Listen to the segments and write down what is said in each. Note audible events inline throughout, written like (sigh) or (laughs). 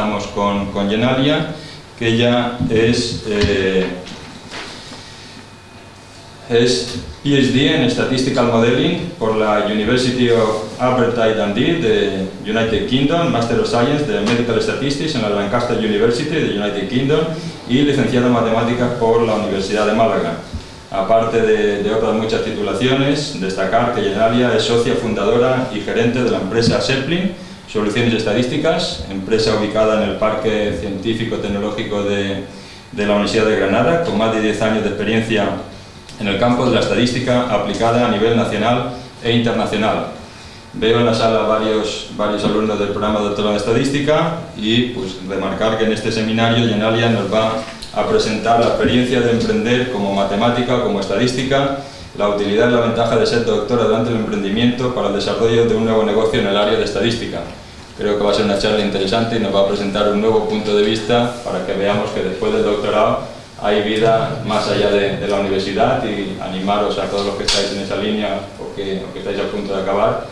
empezamos con, con Genalia, que ella es, eh, es PhD en Statistical Modeling por la University of Aberdeen Dundee de United Kingdom, Master of Science de Medical Statistics en la Lancaster University de United Kingdom y licenciada en Matemáticas por la Universidad de Málaga. Aparte de, de, otras muchas titulaciones, destacar que Genalia es socia fundadora y gerente de la empresa Zeppelin, Soluciones Estadísticas, empresa ubicada en el Parque Científico Tecnológico de, de la Universidad de Granada, con más de 10 años de experiencia en el campo de la estadística aplicada a nivel nacional e internacional. Veo en la sala varios, varios alumnos del programa de doctorado en estadística y pues, remarcar que en este seminario Genalia nos va a presentar la experiencia de emprender como matemática como estadística, la utilidad y la ventaja de ser doctora durante el emprendimiento para el desarrollo de un nuevo negocio en el área de estadística. Creo que va a ser una charla interesante y nos va a presentar un nuevo punto de vista para que veamos que después del doctorado hay vida más allá de, la universidad y animaros a todos los que estáis en esa línea o que, estáis a punto de acabar,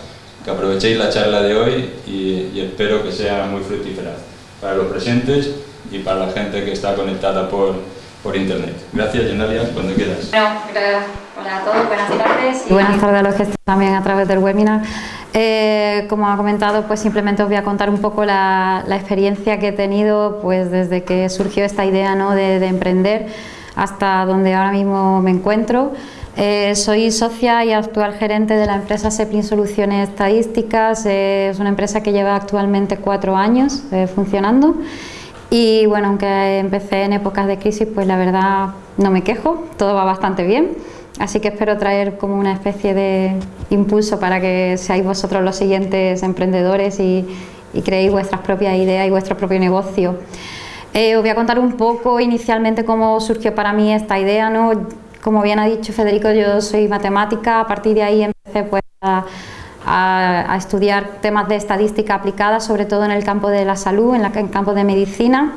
que aprovechéis la charla de hoy y espero que sea muy fructífera para los presentes y para la gente que está conectada por, por internet. Gracias, Genalia, cuando quieras. Bueno, hola a todos, buenas tardes. Y buenas tardes a los que están también a través del webinar. Eh, como ha comentado, pues simplemente os voy a contar un poco la, la experiencia que he tenido pues desde que surgió esta idea ¿no? de, de emprender hasta donde ahora mismo me encuentro. Eh, soy socia y actual gerente de la empresa Seplin Soluciones Estadísticas, eh, es una empresa que lleva actualmente cuatro años eh, funcionando y bueno, aunque empecé en épocas de crisis, pues la verdad no me quejo, todo va bastante bien. Así que espero traer como una especie de impulso para que seáis vosotros los siguientes emprendedores y, y creéis vuestras propias ideas y vuestro propio negocio. Eh, os voy a contar un poco inicialmente cómo surgió para mí esta idea. ¿no? Como bien ha dicho Federico, yo soy matemática, a partir de ahí empecé pues, a, a, a, estudiar temas de estadística aplicada, sobre todo en el campo de la salud, en, en el campo de medicina.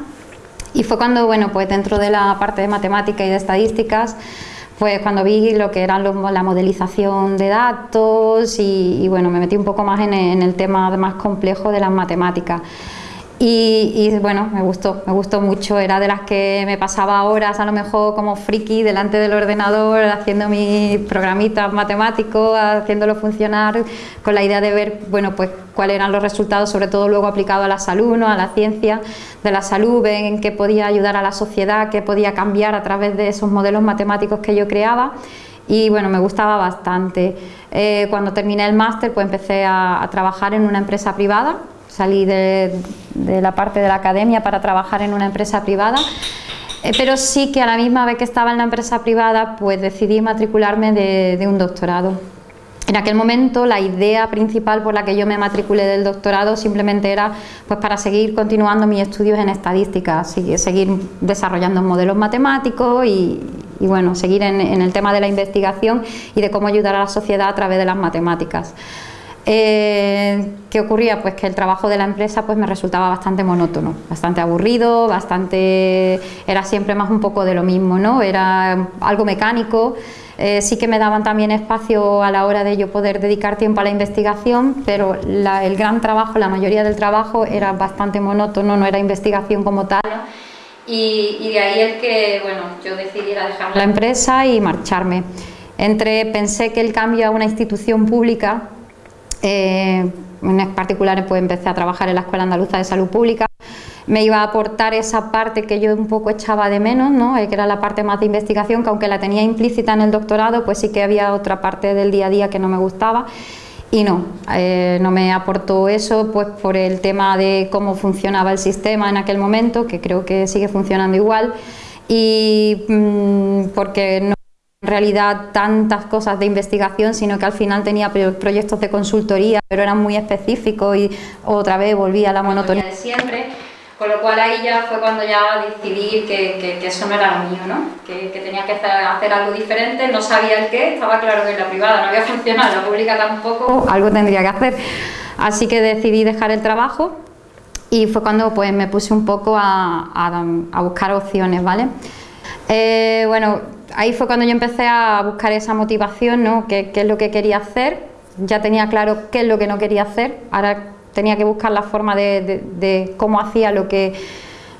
Y fue cuando, bueno, pues dentro de la parte de matemática y de estadísticas, pues cuando vi lo que era la modelización de datos y, y, bueno, me metí un poco más en en el tema más complejo de las matemáticas. Y, y, bueno, me gustó, me gustó mucho, era de las que me pasaba horas a lo mejor como friki delante del ordenador haciendo mis programitas matemáticos, haciéndolo funcionar con la idea de ver, bueno, pues cuáles eran los resultados, sobre todo luego aplicado a la salud, ¿no? a la ciencia de la salud, en qué podía ayudar a la sociedad, qué podía cambiar a través de esos modelos matemáticos que yo creaba y bueno, me gustaba bastante. Eh, cuando terminé el máster pues empecé a trabajar en una empresa privada salí de, la parte de la academia para trabajar en una empresa privada, eh, pero sí que a la misma vez que estaba en la empresa privada, pues decidí matricularme de, un doctorado. En aquel momento la idea principal por la que yo me matriculé del doctorado simplemente era pues para seguir continuando mis estudios en estadística, seguir desarrollando modelos matemáticos y, bueno, seguir en el tema de la investigación y de cómo ayudar a la sociedad a través de las matemáticas. Eh, ¿Qué ocurría? Pues que el trabajo de la empresa pues me resultaba bastante monótono, bastante aburrido, bastante era siempre más un poco de lo mismo, ¿no? Era algo mecánico. Eh, sí que me daban también espacio a la hora de yo poder dedicar tiempo a la investigación, pero la, el gran trabajo, la mayoría del trabajo era bastante monótono, no era investigación como tal. Y, y de ahí el que, bueno, yo decidiera dejar la empresa y marcharme. Entre, pensé que el cambio a una institución pública eh, en particular pues empecé a trabajar en la Escuela Andaluza de Salud Pública, me iba a aportar esa parte que yo un poco echaba de menos, ¿no? Eh, que era la parte más de investigación, que aunque la tenía implícita en el doctorado, pues sí que había otra parte del día a día que no me gustaba. Y no, eh, no me aportó eso pues por el tema de cómo funcionaba el sistema en aquel momento, que creo que sigue funcionando igual, y mmm, porque no en realidad tantas cosas de investigación, sino que al final tenía proyectos de consultoría, pero eran muy específicos y otra vez volvía a la monotonía de siempre. Con lo cual ahí ya fue cuando ya decidí que, que, que eso no era lo mío, ¿no? Que, que, tenía que hacer algo diferente, no sabía el qué, estaba claro que en la privada no había (laughs) funcionado, en la pública tampoco, algo tendría que hacer. Así que decidí dejar el trabajo y fue cuando pues me puse un poco a, a, a buscar opciones, ¿vale? Eh, bueno, ahí fue cuando yo empecé a buscar esa motivación, ¿no? ¿Qué, ¿Qué, es lo que quería hacer? Ya tenía claro qué es lo que no quería hacer, ahora tenía que buscar la forma de, cómo hacía lo que,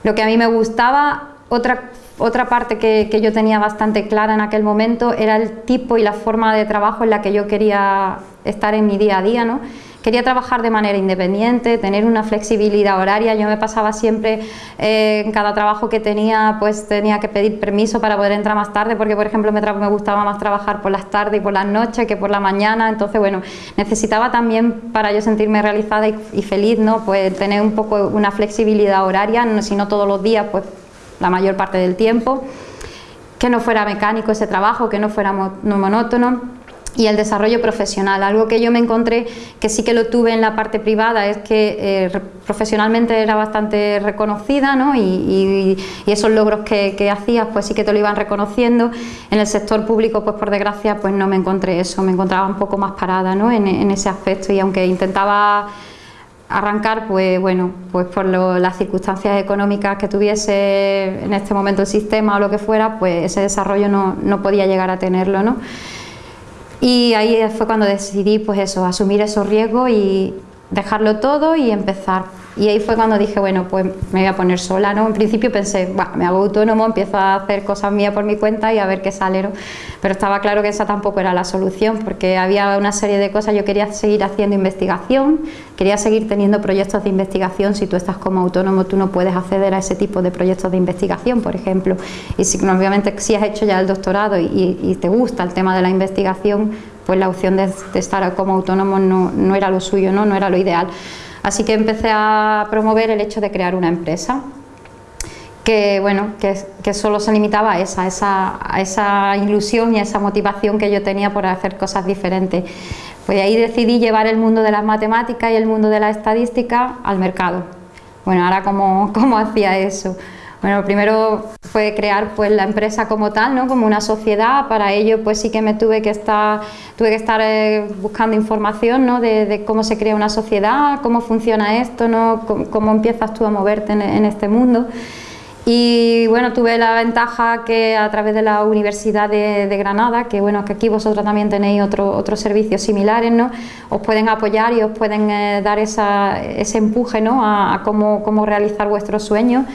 lo que a mí me gustaba. Otra, otra parte que, que, yo tenía bastante clara en aquel momento era el tipo y la forma de trabajo en la que yo quería estar en mi día a día, ¿no? Quería trabajar de manera independiente, tener una flexibilidad horaria. Yo me pasaba siempre eh, en cada trabajo que tenía, pues tenía que pedir permiso para poder entrar más tarde, porque por ejemplo me, me gustaba más trabajar por las tardes y por las noches que por la mañana. Entonces, bueno, necesitaba también para yo sentirme realizada y, feliz, ¿no? Pues tener un poco una flexibilidad horaria, si no todos los días, pues la mayor parte del tiempo. Que no fuera mecánico ese trabajo, que no fuera monótono y el desarrollo profesional. Algo que yo me encontré que sí que lo tuve en la parte privada es que eh, profesionalmente era bastante reconocida ¿no? y, esos logros que, que, hacías pues sí que te lo iban reconociendo. En el sector público pues por desgracia pues no me encontré eso, me encontraba un poco más parada ¿no? en, ese aspecto y aunque intentaba arrancar pues bueno pues por las circunstancias económicas que tuviese en este momento el sistema o lo que fuera pues ese desarrollo no, no podía llegar a tenerlo ¿no? Y ahí fue cuando decidí pues eso, asumir esos riesgos y dejarlo todo y empezar y ahí fue cuando dije, bueno, pues me voy a poner sola, ¿no? En principio pensé, me hago autónomo, empiezo a hacer cosas mías por mi cuenta y a ver qué sale, Pero estaba claro que esa tampoco era la solución, porque había una serie de cosas, yo quería seguir haciendo investigación, quería seguir teniendo proyectos de investigación, si tú estás como autónomo tú no puedes acceder a ese tipo de proyectos de investigación, por ejemplo, y si, obviamente si has hecho ya el doctorado y, te gusta el tema de la investigación, pues la opción de, estar como autónomo no, no era lo suyo, ¿no? no era lo ideal. Así que empecé a promover el hecho de crear una empresa que, bueno, que, solo se limitaba a esa, a esa ilusión y a esa motivación que yo tenía por hacer cosas diferentes. Pues ahí decidí llevar el mundo de las matemáticas y el mundo de la estadística al mercado. Bueno, ahora cómo, (laughs) cómo hacía eso. Bueno, primero fue crear pues la empresa como tal, ¿no? como una sociedad, para ello pues sí que me tuve que estar, tuve que estar eh, buscando información ¿no? de, cómo se crea una sociedad, cómo funciona esto, ¿no? cómo, empiezas tú a moverte en, este mundo. Y bueno, tuve la ventaja que a través de la Universidad de, Granada, que bueno, que aquí vosotros también tenéis otros servicios similares, ¿no? Os pueden apoyar y os pueden eh, dar ese empuje, ¿no? A, a cómo, cómo realizar vuestros sueños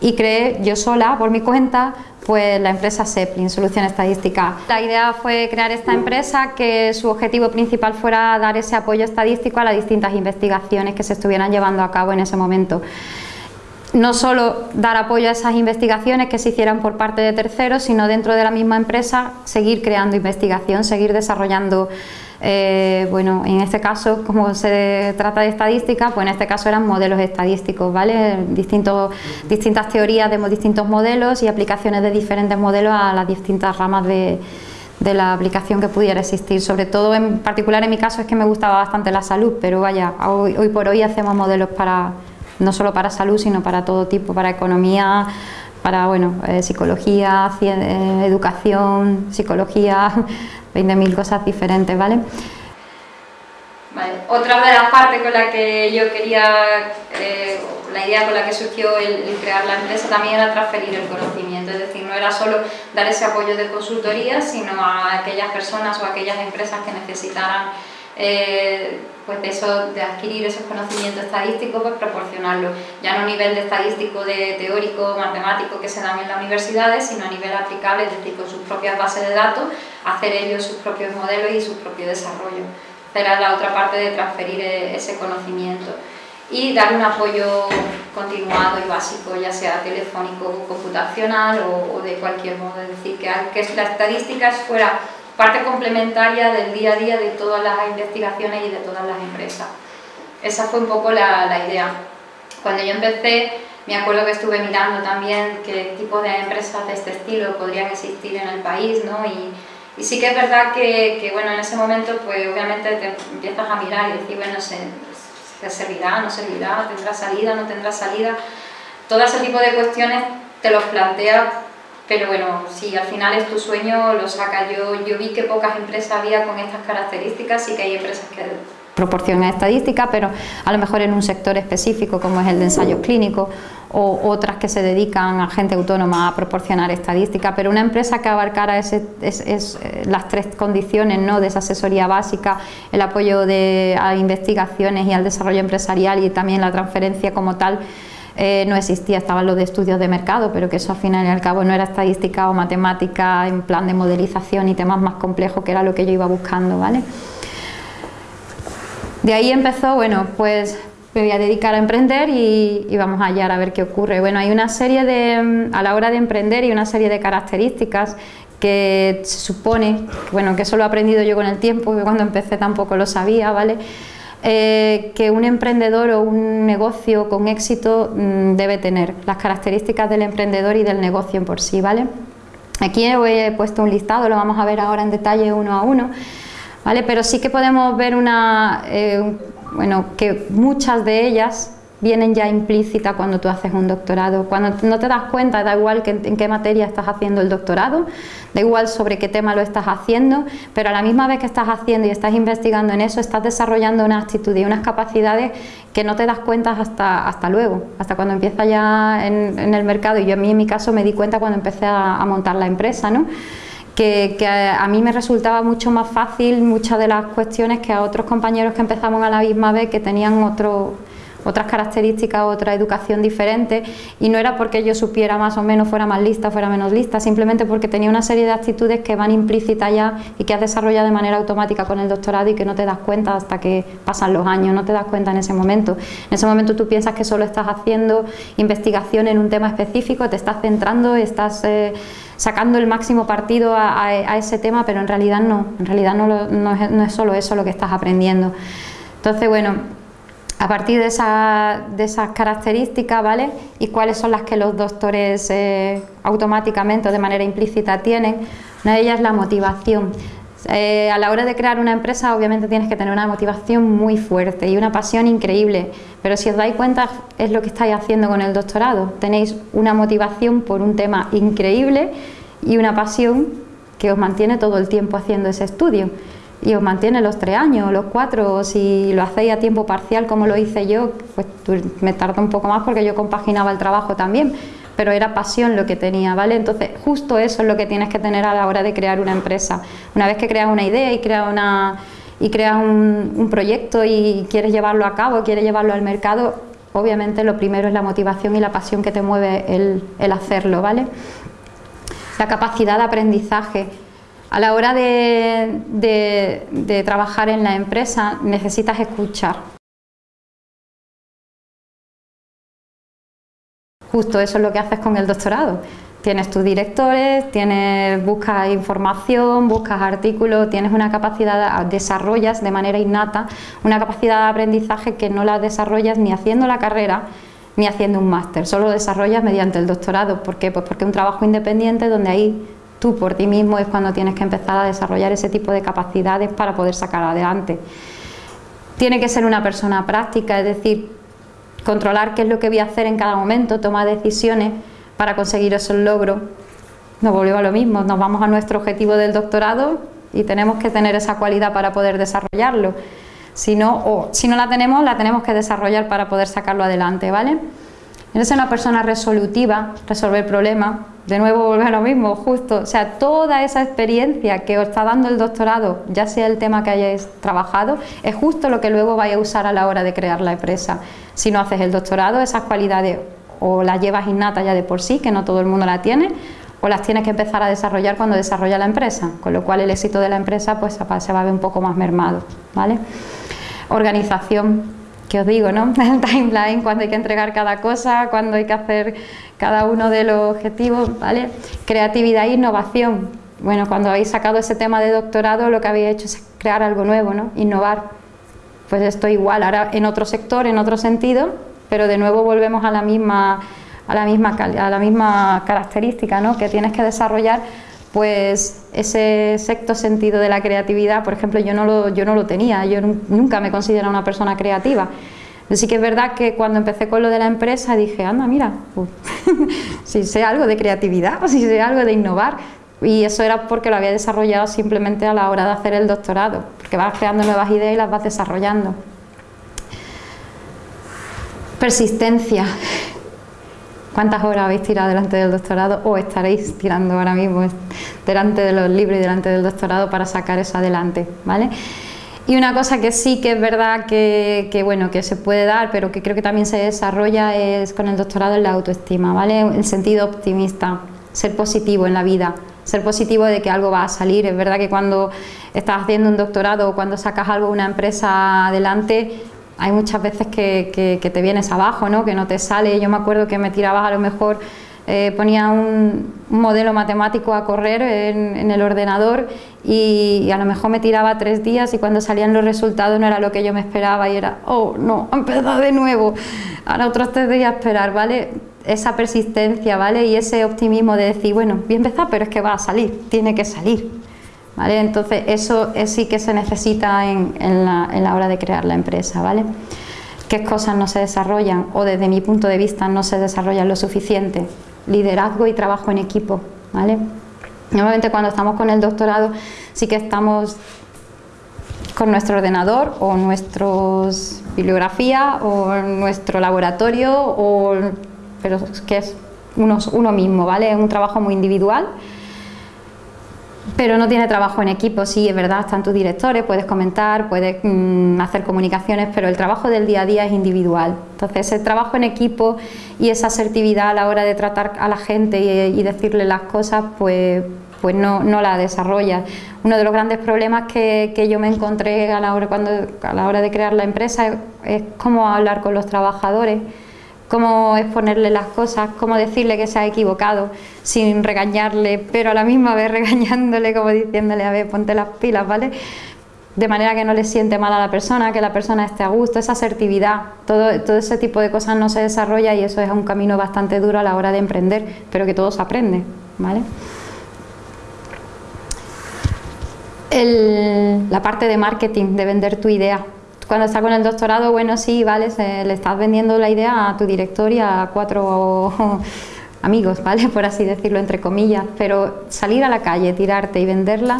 y creé yo sola, por mi cuenta, pues la empresa Seplin, Solución Estadística. La idea fue crear esta empresa que su objetivo principal fuera dar ese apoyo estadístico a las distintas investigaciones que se estuvieran llevando a cabo en ese momento. No solo dar apoyo a esas investigaciones que se hicieran por parte de terceros, sino dentro de la misma empresa seguir creando investigación, seguir desarrollando eh, bueno, en este caso, como se trata de estadística, pues en este caso eran modelos estadísticos, ¿vale? Distintos, distintas teorías de distintos modelos y aplicaciones de diferentes modelos a las distintas ramas de, la aplicación que pudiera existir. Sobre todo, en particular en mi caso, es que me gustaba bastante la salud, pero vaya, hoy, por hoy hacemos modelos para no solo para salud, sino para todo tipo, para economía, para bueno, eh, psicología, eh, educación, psicología, 20.000 cosas diferentes, ¿vale? Otra de las partes con la que yo quería, eh, la idea con la que surgió el, crear la empresa también era transferir el conocimiento, es decir, no era solo dar ese apoyo de consultoría, sino a aquellas personas o aquellas empresas que necesitaran eh, pues de, eso, de adquirir esos conocimientos estadísticos, pues proporcionarlo, ya no a nivel de estadístico, de teórico, matemático que se dan en las universidades, sino a nivel aplicable, es decir, con sus propias bases de datos, hacer ellos sus propios modelos y su propio desarrollo. Era la otra parte de transferir e, ese conocimiento. Y dar un apoyo continuado y básico, ya sea telefónico, computacional o, de cualquier modo, es decir, que, que la estadística fuera parte complementaria del día a día de todas las investigaciones y de todas las empresas. Esa fue un poco la, idea. Cuando yo empecé, me acuerdo que estuve mirando también qué tipo de empresas de este estilo podrían existir en el país, ¿no? Y, sí que es verdad que, bueno, en ese momento, pues obviamente te empiezas a mirar y decir, bueno, ¿se, ¿se servirá, no servirá, tendrá salida, no tendrá salida? Todo ese tipo de cuestiones te los planteas pero bueno, si al final es tu sueño, lo saca. Yo, yo vi que pocas empresas había con estas características, y que hay empresas que proporción estadística, pero a lo mejor en un sector específico como es el de ensayos clínicos o otras que se dedican a gente autónoma a proporcionar estadística, pero una empresa que abarcara ese, eh, las tres condiciones ¿no? de esa asesoría básica, el apoyo de, a investigaciones y al desarrollo empresarial y también la transferencia como tal, eh, no existía, estaban los de estudios de mercado, pero que eso al final y al cabo no era estadística o matemática en plan de modelización y temas más complejos que era lo que yo iba buscando, ¿vale? De ahí empezó, bueno, pues me voy a dedicar a emprender y, vamos a hallar a ver qué ocurre. Bueno, hay una serie de, a la hora de emprender y una serie de características que se supone, bueno, que eso lo he aprendido yo con el tiempo, que cuando empecé tampoco lo sabía, ¿vale? Eh, que un emprendedor o un negocio con éxito mm, debe tener, las características del emprendedor y del negocio en por sí, ¿vale? Aquí he puesto un listado, lo vamos a ver ahora en detalle uno a uno, ¿vale? Pero sí que podemos ver una, eh, bueno, que muchas de ellas vienen ya implícitas cuando tú haces un doctorado. Cuando no te das cuenta, da igual que en, qué materia estás haciendo el doctorado, da igual sobre qué tema lo estás haciendo, pero a la misma vez que estás haciendo y estás investigando en eso, estás desarrollando una actitud y unas capacidades que no te das cuenta hasta, hasta luego, hasta cuando empieza ya en, el mercado. Y yo a mí en mi caso me di cuenta cuando empecé a, a montar la empresa, ¿no? que, a mí me resultaba mucho más fácil muchas de las cuestiones que a otros compañeros que empezamos a la misma vez que tenían otro, otras características, otra educación diferente y no era porque yo supiera más o menos, fuera más lista, fuera menos lista, simplemente porque tenía una serie de actitudes que van implícitas ya y que has desarrollado de manera automática con el doctorado y que no te das cuenta hasta que pasan los años, no te das cuenta en ese momento. En ese momento tú piensas que solo estás haciendo investigación en un tema específico, te estás centrando, estás... Eh, sacando el máximo partido a, ese tema, pero en realidad no, en realidad no, es, solo eso lo que estás aprendiendo. Entonces, bueno, a partir de, esas características, ¿vale? Y cuáles son las que los doctores eh, automáticamente o de manera implícita tienen, una de ellas es la motivación. Eh, a la hora de crear una empresa obviamente tienes que tener una motivación muy fuerte y una pasión increíble, pero si os dais cuenta es lo que estáis haciendo con el doctorado, tenéis una motivación por un tema increíble y una pasión que os mantiene todo el tiempo haciendo ese estudio y os mantiene los tres años, los cuatro, o si lo hacéis a tiempo parcial como lo hice yo, pues me tarda un poco más porque yo compaginaba el trabajo también, pero era pasión lo que tenía, ¿vale? Entonces, justo eso es lo que tienes que tener a la hora de crear una empresa. Una vez que creas una idea y creas una y creas un, proyecto y quieres llevarlo a cabo, quieres llevarlo al mercado, obviamente lo primero es la motivación y la pasión que te mueve el, hacerlo, ¿vale? La capacidad de aprendizaje. A la hora de, trabajar en la empresa necesitas escuchar, Justo eso es lo que haces con el doctorado. Tienes tus directores, buscas información, buscas artículos, tienes una capacidad, desarrollas de manera innata una capacidad de aprendizaje que no la desarrollas ni haciendo la carrera ni haciendo un máster, solo desarrollas mediante el doctorado. ¿Por qué? Pues porque es un trabajo independiente donde ahí tú por ti mismo es cuando tienes que empezar a desarrollar ese tipo de capacidades para poder sacar adelante. Tiene que ser una persona práctica, es decir, controlar qué es lo que voy a hacer en cada momento, tomar decisiones para conseguir esos logros. Nos volvemos a lo mismo, nos vamos a nuestro objetivo del doctorado y tenemos que tener esa cualidad para poder desarrollarlo. Si no, o si no la tenemos, la tenemos que desarrollar para poder sacarlo adelante, ¿vale? Eres una persona resolutiva, resolver problemas, de nuevo volver a lo mismo, justo, o sea, toda esa experiencia que os está dando el doctorado, ya sea el tema que hayáis trabajado, es justo lo que luego vais a usar a la hora de crear la empresa. Si no haces el doctorado, esas cualidades o las llevas innatas ya de por sí, que no todo el mundo la tiene, o las tienes que empezar a desarrollar cuando desarrolla la empresa, con lo cual el éxito de la empresa pues se va a ver un poco más mermado, ¿vale? Organización, que os digo, ¿no? (laughs) El timeline, cuando hay que entregar cada cosa, cuando hay que hacer cada uno de los objetivos, ¿vale? Creatividad e innovación. Bueno, cuando habéis sacado ese tema de doctorado, lo que habéis hecho es crear algo nuevo, ¿no? Innovar. Pues esto igual, ahora en otro sector, en otro sentido, pero de nuevo volvemos a la misma, a la misma, a la misma característica, ¿no? Que tienes que desarrollar pues ese sexto sentido de la creatividad, por ejemplo, yo no lo, yo no lo tenía, yo nunca me considero una persona creativa. Así que es verdad que cuando empecé con lo de la empresa dije, anda, mira, (laughs) si sé algo de creatividad o (laughs) si sé algo de innovar, Y eso era porque lo había desarrollado simplemente a la hora de hacer el doctorado, porque vas creando nuevas ideas y las vas desarrollando. Persistencia. ¿Cuántas horas habéis tirado delante del doctorado o estaréis tirando ahora mismo delante de los libros y delante del doctorado para sacar eso adelante? ¿vale? Y una cosa que sí que es verdad que, bueno, que se puede dar, pero que creo que también se desarrolla es con el doctorado en la autoestima, ¿vale? El sentido optimista, ser positivo en la vida, ser positivo de que algo va a salir. Es verdad que cuando estás haciendo un doctorado o cuando sacas algo una empresa adelante, hay muchas veces que, te vienes abajo, ¿no? que no te sale. Yo me acuerdo que me tirabas a lo mejor, eh, ponía un, modelo matemático a correr en, el ordenador y, a lo mejor me tiraba tres días y cuando salían los resultados no era lo que yo me esperaba y era, oh no, empezado de nuevo, ahora otros tres días a esperar, ¿vale? Esa persistencia, ¿vale? Y ese optimismo de decir, bueno, bien empezar, pero es que va a salir, tiene que salir. Entonces eso sí que se necesita en, la, hora de crear la empresa, ¿vale? ¿Qué cosas no se desarrollan o desde mi punto de vista no se desarrollan lo suficiente? Liderazgo y trabajo en equipo, ¿vale? Normalmente cuando estamos con el doctorado sí que estamos con nuestro ordenador o nuestros bibliografía o nuestro laboratorio o, pero que es uno, uno mismo, ¿vale? Es un trabajo muy individual pero no tiene trabajo en equipo, sí, es verdad, están tus directores, puedes comentar, puedes mm, hacer comunicaciones, pero el trabajo del día a día es individual. Entonces, el trabajo en equipo y esa asertividad a la hora de tratar a la gente y, decirle las cosas, pues, pues no, no, la desarrolla. Uno de los grandes problemas que, que yo me encontré a la, hora, cuando, a la hora de crear la empresa es, es cómo hablar con los trabajadores cómo exponerle las cosas, cómo decirle que se ha equivocado sin regañarle, pero a la misma vez (laughs) regañándole, como diciéndole, a ver, ponte las pilas, ¿vale? De manera que no le siente mal a la persona, que la persona esté a gusto, esa asertividad, todo, todo ese tipo de cosas no se desarrolla y eso es un camino bastante duro a la hora de emprender, pero que todo se aprende, ¿vale? la parte de marketing, de vender tu idea, cuando estás con el doctorado, bueno, sí, vale, le estás vendiendo la idea a tu director y a cuatro (laughs) amigos, ¿vale? (laughs) Por así decirlo, entre comillas, pero salir a la calle, tirarte y venderla,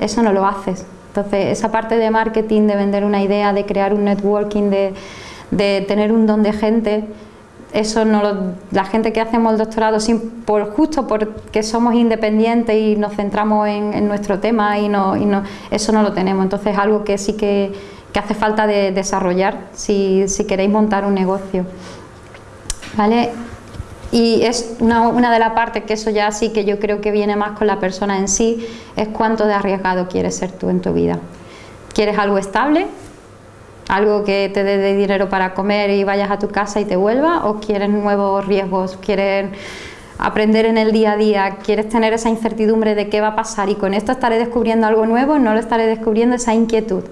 eso no lo haces. Entonces, esa parte de marketing, de vender una idea, de crear un networking, de, tener un don de gente, eso no lo, la gente que hacemos el doctorado sin, por, justo porque somos independientes y nos centramos en, nuestro tema y, no, y no, eso no lo tenemos. Entonces, algo que sí que que hace falta de desarrollar si, queréis montar un negocio. ¿Vale? Y es una, de las partes que eso ya sí que yo creo que viene más con la persona en sí, es cuánto de arriesgado quieres ser tú en tu vida. ¿Quieres algo estable? ¿Algo que te dé dinero para comer y vayas a tu casa y te vuelva? ¿O quieres nuevos riesgos? ¿Quieres aprender en el día a día? ¿Quieres tener esa incertidumbre de qué va a pasar? Y con esto estaré descubriendo algo nuevo, no lo estaré descubriendo esa inquietud.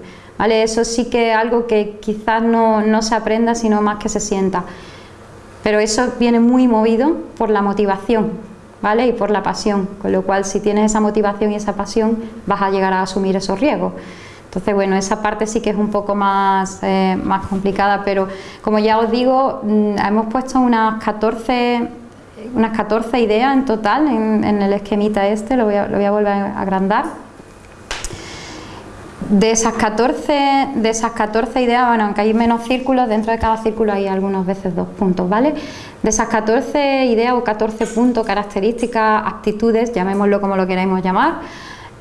Eso sí que es algo que quizás no, se aprenda, sino más que se sienta. Pero eso viene muy movido por la motivación, ¿vale? Y por la pasión, con lo cual si tienes esa motivación y esa pasión vas a llegar a asumir esos riesgos. Entonces, bueno, esa parte sí que es un poco más, eh, más complicada, pero como ya os digo, mm, hemos puesto unas 14, unas 14 ideas en total en, el esquemita este, lo voy, lo voy a volver a agrandar. De esas 14, de esas 14 ideas, bueno, aunque hay menos círculos, dentro de cada círculo hay algunas veces dos puntos, ¿vale? De esas 14 ideas o 14 puntos, características, actitudes, llamémoslo como lo queramos llamar,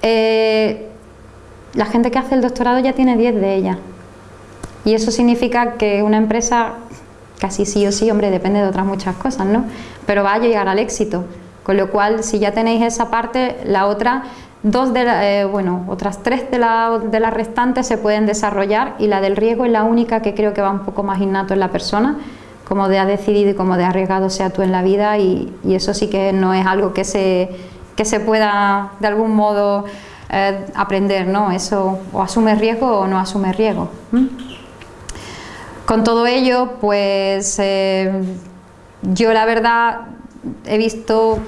eh, la gente que hace el doctorado ya tiene 10 de ellas. Y eso significa que una empresa, casi sí o sí, hombre, depende de otras muchas cosas, ¿no? Pero va a llegar al éxito. Con lo cual, si ya tenéis esa parte, la otra Dos de eh, bueno, otras tres de, de las restantes se pueden desarrollar y la del riesgo es la única que creo que va un poco más innato en la persona, como de ha decidido y como de arriesgado sea tú en la vida y, eso sí que no es algo que se, que se pueda de algún modo eh, aprender, ¿no? Eso o asume riesgo o no asume riesgo. Con todo ello, pues eh, yo la verdad he visto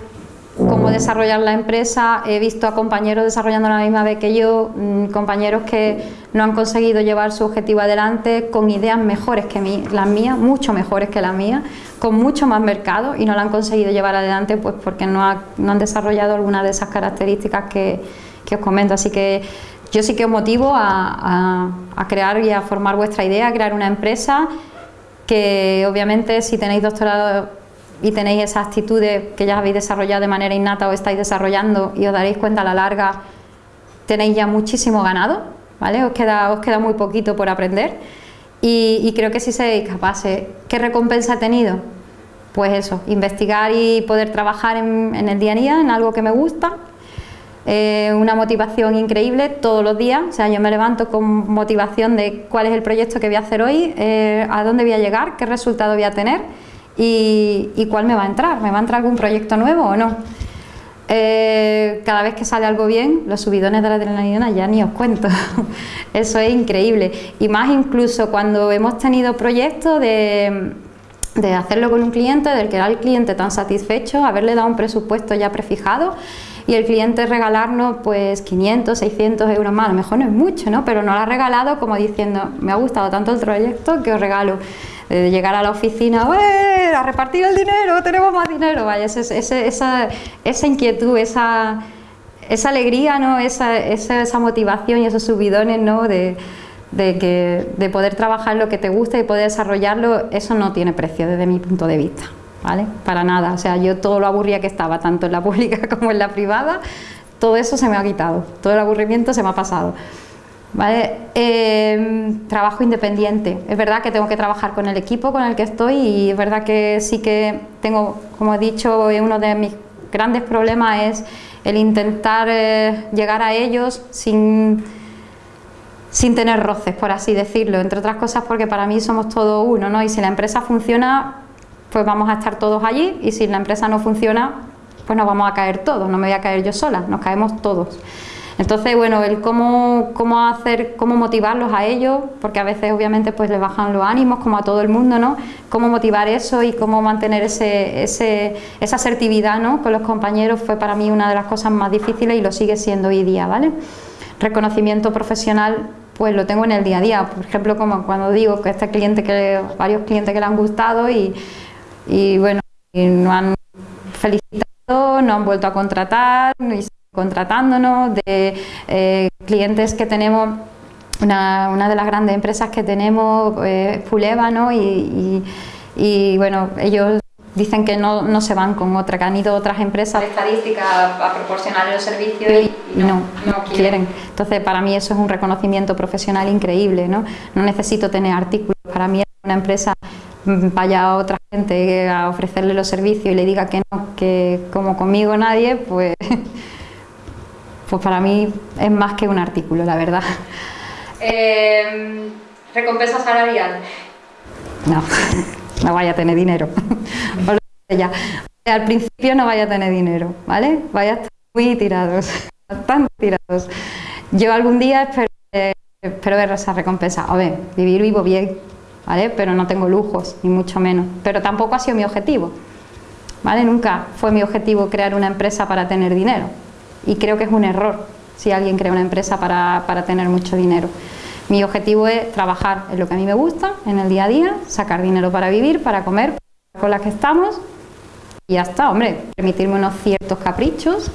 cómo desarrollar la empresa, he visto a compañeros desarrollando la misma vez que yo, mm, compañeros que no han conseguido llevar su objetivo adelante con ideas mejores que las mías, mucho mejores que las mías, con mucho más mercado y no la han conseguido llevar adelante pues porque no, han desarrollado alguna de esas características que, os comento. Así que yo sí que os motivo a, a crear y a formar vuestra idea, a crear una empresa que obviamente si tenéis doctorado y tenéis esas actitudes que ya habéis desarrollado de manera innata o estáis desarrollando y os daréis cuenta a la larga, tenéis ya muchísimo ganado, ¿vale? Os queda, os queda muy poquito por aprender y, creo que si seréis capaces. ¿Qué recompensa he tenido? Pues eso, investigar y poder trabajar en, el día a día, en algo que me gusta, eh, una motivación increíble todos los días, o sea, yo me levanto con motivación de cuál es el proyecto que voy a hacer hoy, eh, a dónde voy a llegar, qué resultado voy a tener y, cuál me va a entrar, ¿me va a entrar algún proyecto nuevo o no? Eh, cada vez que sale algo bien, los subidones de la adrenalina ya ni os cuento, (laughs) eso es increíble y más incluso cuando hemos tenido proyectos de, de hacerlo con un cliente, del que era el cliente tan satisfecho, haberle dado un presupuesto ya prefijado y el cliente regalarnos pues 500, 600 euros más, a lo mejor no es mucho, ¿no? pero no lo ha regalado como diciendo me ha gustado tanto el proyecto que os regalo de llegar a la oficina, a repartir el dinero, tenemos más dinero, vaya, esa, esa, inquietud, esa, esa alegría, ¿no? esa, esa, motivación y esos subidones ¿no? de, que, de poder trabajar lo que te gusta y poder desarrollarlo, eso no tiene precio desde mi punto de vista, ¿vale? Para nada, o sea, yo todo lo aburría que estaba, tanto en la (laughs) pública como en la privada, todo eso se me ha quitado, todo el aburrimiento se me ha pasado. ¿Vale? Em, trabajo independiente. Es verdad que tengo que trabajar con el equipo con el que estoy y es verdad que sí que tengo, como he dicho, uno de mis grandes problemas es el intentar eh, llegar a ellos sin, sin tener roces, por así decirlo. Entre otras cosas porque para mí somos todos uno, ¿no? Y si la empresa funciona, pues vamos a estar todos allí y si la empresa no funciona, pues nos vamos a caer todos, no me voy a caer yo sola, nos caemos todos. Entonces, bueno, el cómo, cómo hacer, cómo motivarlos a ellos, porque a veces obviamente pues les bajan los ánimos, como a todo el mundo, ¿no? Cómo motivar eso y cómo mantener ese, esa asertividad ¿no? con los compañeros fue para mí una de las cosas más difíciles y lo sigue siendo hoy día, ¿vale? Reconocimiento profesional pues lo tengo en el día a día, por ejemplo como cuando digo que este cliente que varios clientes que le han gustado y, y bueno, y no han felicitado, no han vuelto a contratar y contratándonos, de eh, clientes que tenemos, una, de las grandes empresas que tenemos, eh, Fuleva, ¿no? Y, bueno, ellos dicen que no, se van con otra, que han ido otras empresas estadísticas a proporcionar los servicios y, no, quieren. Entonces, para mí eso es un reconocimiento profesional increíble, ¿no? No necesito tener artículos, para mí una empresa vaya a otra gente a ofrecerle los servicios y le diga que no, que como conmigo nadie, pues (laughs) pues para mí es más que un artículo, la verdad. (laughs) Eh, ¿Recompensa salarial? No, (laughs) no vaya a tener dinero. ya. Al principio no vaya a tener dinero, ¿vale? Vaya a estar muy tirados, bastante tirados. Yo algún día espero, espero ver esa recompensa. A ver, vivir vivo bien, Pero no tengo lujos, ni mucho menos. Pero tampoco ha sido mi objetivo, ¿vale? Nunca fue mi objetivo crear una empresa para tener dinero y creo que es un error si alguien crea una empresa para, tener mucho dinero. Mi objetivo es trabajar en lo que a mí me gusta, en el día a día, sacar dinero para vivir, para comer, con las que estamos y ya está, hombre, permitirme unos ciertos caprichos,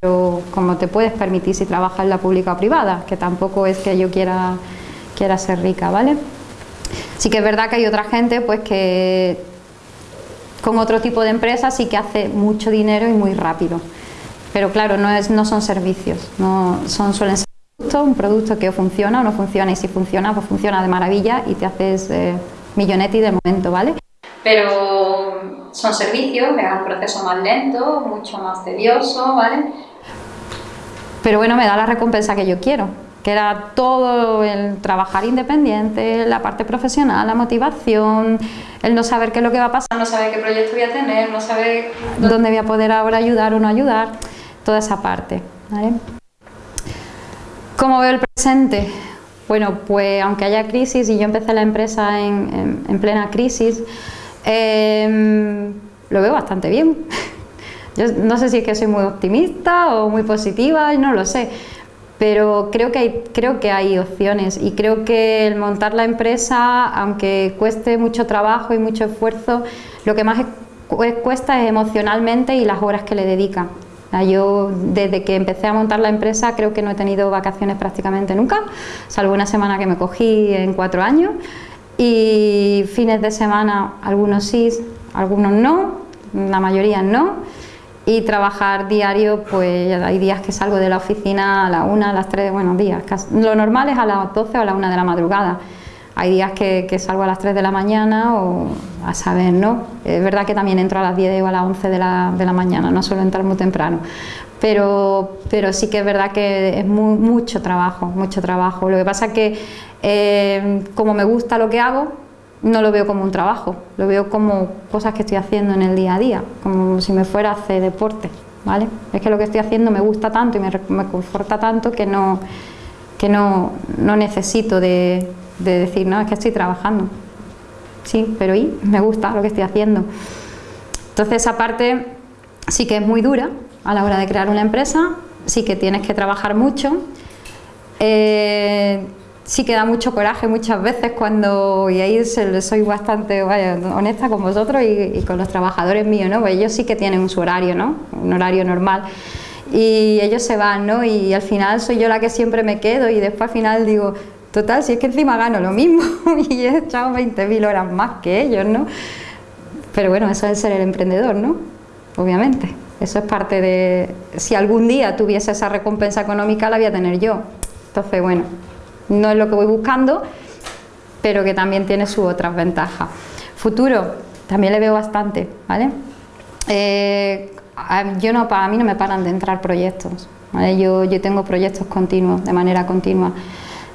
pero como te puedes permitir si trabajas en la pública o privada, que tampoco es que yo quiera, quiera ser rica, ¿vale? Sí que es verdad que hay otra gente pues que con otro tipo de empresas sí que hace mucho dinero y muy rápido. Pero claro, no, es, no son servicios, no, son, suelen ser productos, un producto que funciona o no funciona y si funciona, pues funciona de maravilla y te haces eh, millonetti de momento, ¿vale? Pero son servicios, es un proceso más lento, mucho más tedioso, ¿vale? Pero bueno, me da la recompensa que yo quiero, que era todo el trabajar independiente, la parte profesional, la motivación, el no saber qué es lo que va a pasar, no saber qué proyecto voy a tener, no saber dónde voy a poder ahora ayudar o no ayudar toda esa parte. ¿Cómo veo el presente? Bueno, pues aunque haya crisis y yo empecé la empresa en, plena crisis, em, lo veo bastante bien. (laughs) Yo no sé si es que soy muy optimista o muy positiva, no lo sé, pero creo que, hay, creo que hay opciones y creo que el montar la empresa, aunque cueste mucho trabajo y mucho esfuerzo, lo que más cuesta es emocionalmente y las horas que le dedica. Yo desde que empecé a montar la empresa creo que no he tenido vacaciones prácticamente nunca, salvo una semana que me cogí en cuatro años y fines de semana algunos sí, algunos no, la mayoría no y trabajar diario, pues hay días que salgo de la oficina a la una, a las tres, bueno, días, lo normal es a las 12 o a la una de la madrugada. Hay días que, salgo a las 3 de la mañana o a saber, ¿no? Es verdad que también entro a las 10 o a las 11 de la, de la mañana, no suelo entrar muy temprano. Pero, pero sí que es verdad que es mucho trabajo, mucho trabajo. Lo que pasa es que eh, como me gusta lo que hago, no lo veo como un trabajo, lo veo como cosas que estoy haciendo en el día a día, como si me fuera a hacer deporte, ¿vale? Es que lo que estoy haciendo me gusta tanto y me, me conforta tanto que no, que no, no necesito de, de, decir, no, es que estoy trabajando. Sí, pero y me gusta lo que estoy haciendo. Entonces esa parte sí que es muy dura a la hora de crear una empresa, sí que tienes que trabajar mucho. Eh, sí que da mucho coraje muchas veces cuando, y ahí soy bastante honesta con vosotros y, con los trabajadores míos, ¿no? Pues ellos sí que tienen su horario, ¿no? Un horario normal. Y ellos se van, ¿no? Y al final soy yo la que siempre me quedo y después al final digo, total, si es que encima gano lo mismo (laughs) y he echado 20.000 horas más que ellos, ¿no? Pero bueno, eso es ser el emprendedor, ¿no? Obviamente. Eso es parte de... Si algún día tuviese esa recompensa económica, la voy a tener yo. Entonces, bueno, no es lo que voy buscando, pero que también tiene sus otras ventajas. Futuro, también le veo bastante, ¿vale? Eh, yo no, para mí no me paran de entrar proyectos, yo, yo tengo proyectos continuos, de manera continua.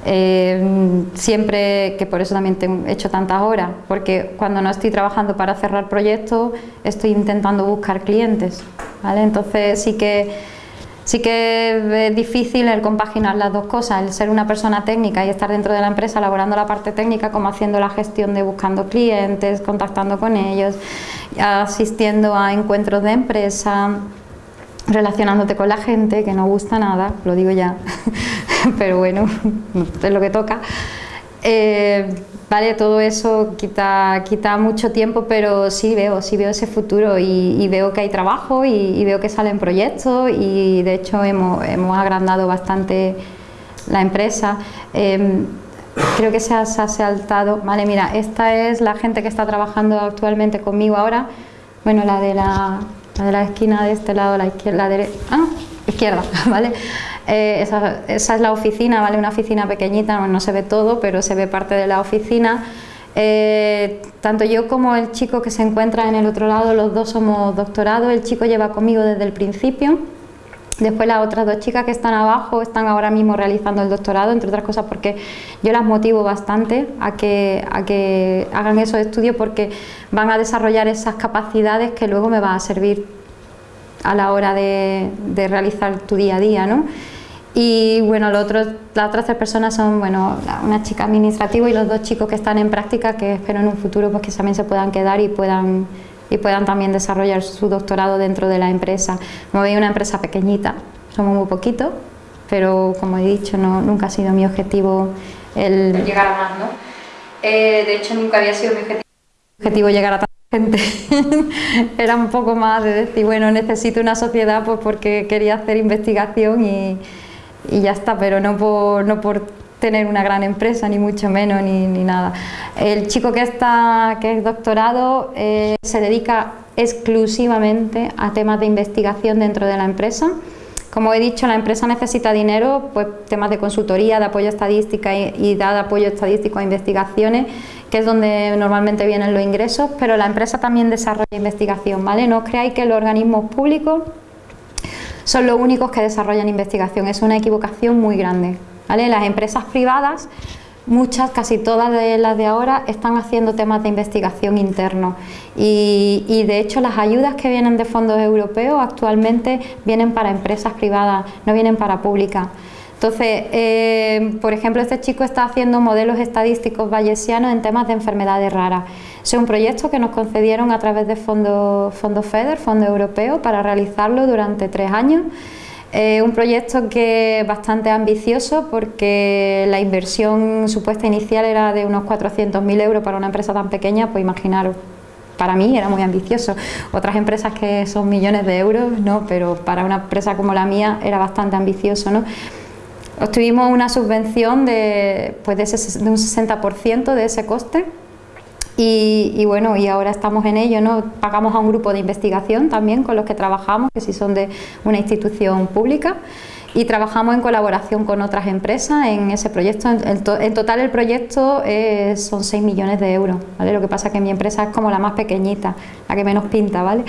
Eh, siempre, que por eso también he hecho tantas horas, porque cuando no estoy trabajando para cerrar proyectos, estoy intentando buscar clientes, ¿vale? Entonces sí que Sí que es difícil el compaginar las dos cosas, el ser una persona técnica y estar dentro de la empresa elaborando la parte técnica como haciendo la gestión de buscando clientes, contactando con ellos, asistiendo a encuentros de empresa, relacionándote con la gente, que no gusta nada, lo digo ya, (laughs) pero bueno, (laughs) es lo que toca. Eh, Vale, todo eso quita, quita mucho tiempo, pero sí veo, sí veo ese futuro y, veo que hay trabajo y, veo que salen proyectos y de hecho hemos, agrandado bastante la empresa. Em, creo que se ha, saltado, vale, mira, esta es la gente que está trabajando actualmente conmigo ahora, bueno, la de la, de la esquina de este lado, la izquierda, la derecha, ah, izquierda, (laughs) ¿vale? Eh, esa, es la oficina, ¿vale? Una oficina pequeñita, no, se ve todo, pero se ve parte de la oficina. Eh, tanto yo como el chico que se encuentra en el otro lado, los dos somos doctorados, el chico lleva conmigo desde el principio, después las otras dos chicas que están abajo están ahora mismo realizando el doctorado, entre otras cosas porque yo las motivo bastante a que, a que hagan esos estudios porque van a desarrollar esas capacidades que luego me van a servir a la hora de, de realizar tu día a día, ¿no? Y bueno, los otros, las otras tres personas son bueno, una chica administrativa y los dos chicos que están en práctica que espero en un futuro pues, que también se puedan quedar y puedan, y puedan también desarrollar su doctorado dentro de la empresa. Como veis, una empresa pequeñita, somos muy poquitos, pero como he dicho, no, nunca ha sido mi objetivo el... Llegar a más, ¿no? Eh, de hecho, nunca había sido mi objetivo. objetivo llegar a tanta gente. (laughs) Era un poco más de decir, bueno, necesito una sociedad pues porque quería hacer investigación y y ya está, pero no por, no por tener una gran empresa, ni mucho menos, ni, ni nada. El chico que, está, que es doctorado eh, se dedica exclusivamente a temas de investigación dentro de la empresa. Como he dicho, la empresa necesita dinero, pues temas de consultoría, de apoyo estadística y, y de apoyo estadístico a investigaciones, que es donde normalmente vienen los ingresos, pero la empresa también desarrolla investigación, ¿vale? No creáis que los organismos públicos son los únicos que desarrollan investigación. Es una equivocación muy grande. ¿vale? Las empresas privadas, muchas, casi todas de las de ahora, están haciendo temas de investigación interno y, de hecho las ayudas que vienen de fondos europeos actualmente vienen para empresas privadas, no vienen para públicas. Entonces, eh, por ejemplo, este chico está haciendo modelos estadísticos bayesianos en temas de enfermedades raras. Es un proyecto que nos concedieron a través de fondo FEDER, Fondo Europeo, para realizarlo durante tres años. Eh, un proyecto que es bastante ambicioso porque la inversión supuesta inicial era de unos 400.000 euros para una empresa tan pequeña, pues imaginaros, para mí era muy ambicioso. Otras empresas que son millones de euros, no, pero para una empresa como la mía era bastante ambicioso, ¿no? Obtuvimos una subvención de, pues de, de un 60% de ese coste y, bueno, y ahora estamos en ello, ¿no? Pagamos a un grupo de investigación también con los que trabajamos, que si son de una institución pública y trabajamos en colaboración con otras empresas en ese proyecto. En, total el proyecto son 6 millones de euros. Lo que pasa es que mi empresa es como la más pequeñita, la que menos pinta, ¿vale?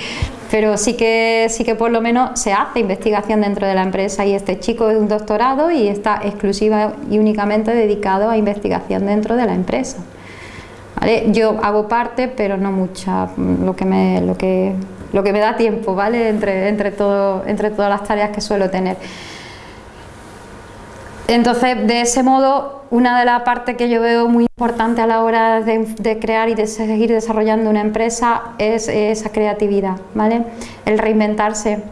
Pero sí que, sí que por lo menos se hace investigación dentro de la empresa y este chico es un doctorado y está exclusiva y únicamente dedicado a investigación dentro de la empresa. Yo hago parte, pero no mucha, lo que me, lo que, lo que me da tiempo, ¿vale? Entre, entre, todo, entre todas las tareas que suelo tener. Entonces, de ese modo, una de las partes que yo veo muy importante a la hora de, crear y de seguir desarrollando una empresa es esa creatividad, ¿vale? El reinventarse,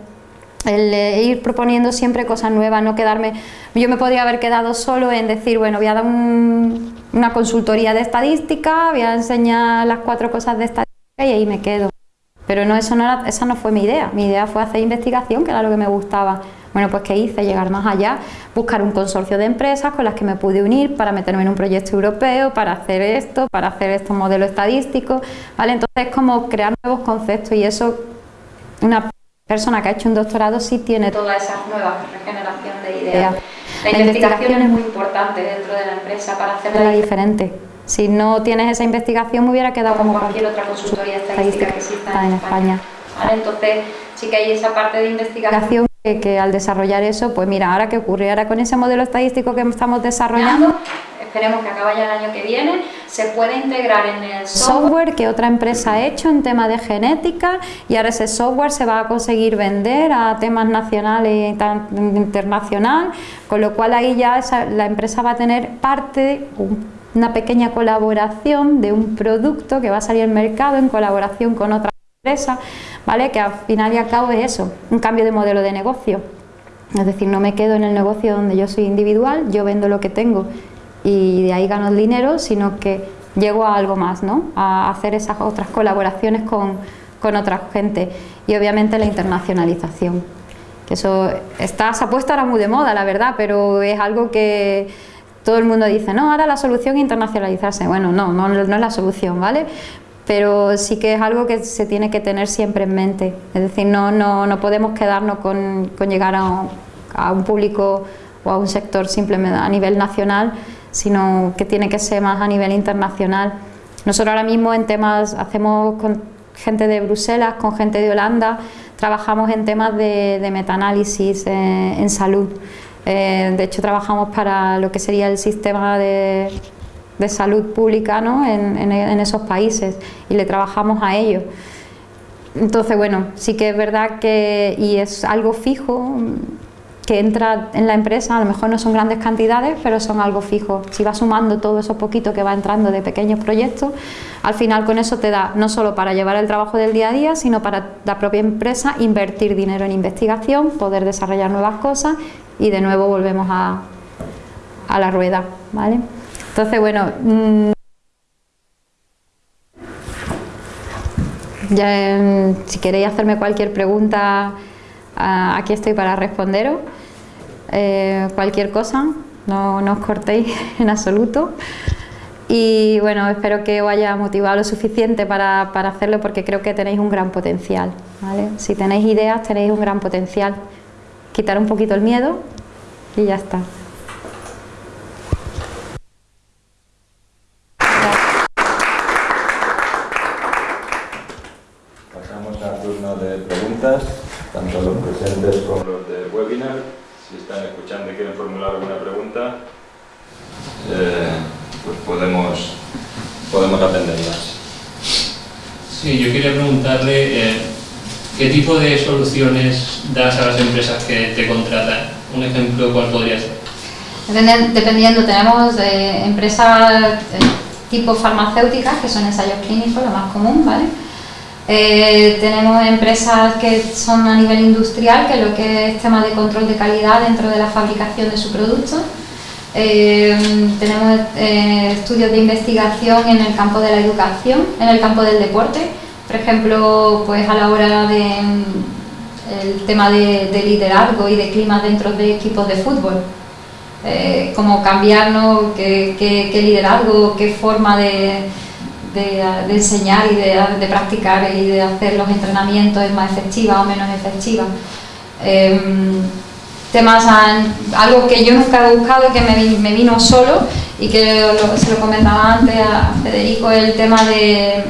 el ir proponiendo siempre cosas nuevas, no quedarme... Yo me podría haber quedado solo en decir, bueno, voy a dar una consultoría de estadística, voy a enseñar las cuatro cosas de estadística y ahí me quedo. Pero no, esa no fue mi idea, mi idea fue hacer investigación, que era lo que me gustaba. Bueno, pues ¿qué hice? Llegar más allá, buscar un consorcio de empresas con las que me pude unir para meterme en un proyecto europeo, para hacer esto, para hacer estos modelos estadísticos, ¿vale? Entonces es como crear nuevos conceptos y eso, una persona que ha hecho un doctorado sí tiene toda esa nueva regeneración de ideas. La, investigación, es muy importante dentro de la empresa para hacerla diferente. Si no tienes esa investigación me hubiera quedado como, cualquier otra consultoría estadística que exista en, España. Entonces sí que hay esa parte de investigación que, al desarrollar eso, pues mira, ahora qué ocurre, ahora con ese modelo estadístico que estamos desarrollando, esperemos que acabe ya el año que viene, se puede integrar en el software, que otra empresa ha hecho en tema de genética y ahora ese software se va a conseguir vender a temas nacionales e internacional, con lo cual ahí ya la empresa va a tener parte, una pequeña colaboración de un producto que va a salir al mercado en colaboración con otra empresa, ¿vale? que al final y al cabo es eso, un cambio de modelo de negocio. Es decir, no me quedo en el negocio donde yo soy individual, yo vendo lo que tengo y de ahí gano el dinero, sino que llego a algo más, ¿no? a hacer esas otras colaboraciones con, con otra gente y obviamente la internacionalización. Que eso está, se ha puesto ahora muy de moda, la verdad, pero es algo que todo el mundo dice, no, ahora la solución es internacionalizarse. Bueno, no, no, no es la solución, ¿vale? Pero sí que es algo que se tiene que tener siempre en mente. Es decir, no, no, no podemos quedarnos con, con llegar a, a un público o a un sector simplemente a nivel nacional, sino que tiene que ser más a nivel internacional. Nosotros ahora mismo en temas, hacemos con gente de Bruselas, con gente de Holanda, trabajamos en temas de, de metaanálisis eh, en salud. Eh, de hecho trabajamos para lo que sería el sistema de, de salud pública ¿no? en, esos países y le trabajamos a ellos. Entonces, bueno, sí que es verdad que, y es algo fijo, que entra en la empresa, a lo mejor no son grandes cantidades, pero son algo fijo. Si vas sumando todo eso poquito que va entrando de pequeños proyectos, al final con eso te da no solo para llevar el trabajo del día a día, sino para la propia empresa invertir dinero en investigación, poder desarrollar nuevas cosas y de nuevo volvemos a, a la rueda. ¿vale? Entonces, bueno... Mmm, ya, si queréis hacerme cualquier pregunta, ah, aquí estoy para responderos. Eh, cualquier cosa, no, os cortéis (laughs) en absoluto. Y bueno, espero que os haya motivado lo suficiente para, hacerlo porque creo que tenéis un gran potencial. Si tenéis ideas, tenéis un gran potencial. Quitar un poquito el miedo y ya está. Pasamos al turno de preguntas, tanto los presentes como los del webinar si están escuchando y quieren formular alguna pregunta, eh, pues podemos, podemos atenderlas. Sí, yo quería eh, qué tipo de soluciones das a las empresas que te contratan. Un ejemplo, ¿cuál podría ser? dependiendo, tenemos eh, empresas eh, tipo farmacéuticas, que son ensayos clínicos, lo más común, ¿vale? Tenemos empresas que son a nivel industrial, que lo que es tema de control de calidad dentro de la fabricación de su producto. tenemos estudios de investigación en el campo de la educación, en el campo del deporte, por ejemplo, pues a la hora de el tema de, de liderazgo y de clima dentro de equipos de fútbol eh, como cambiar qué, liderazgo, qué forma de, enseñar y de, practicar y de hacer los entrenamientos es más efectiva o menos efectiva. Em, temas, algo que yo nunca he buscado, que me, vino solo y que se lo comentaba antes a Federico, el tema de,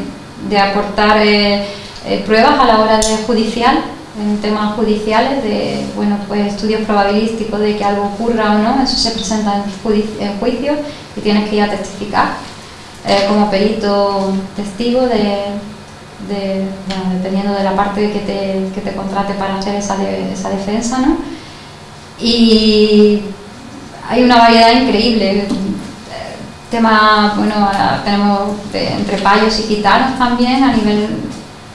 aportar eh, eh, pruebas a la hora de judicial en temas judiciales de bueno pues estudios probabilísticos de que algo ocurra o no, eso se presenta en, juicio y tienes que ir a testificar eh, como perito testigo de, dependiendo de la parte que te, que te contrate para hacer esa, esa defensa ¿no? y hay una variedad increíble tema bueno tenemos entre payos y gitanos también a nivel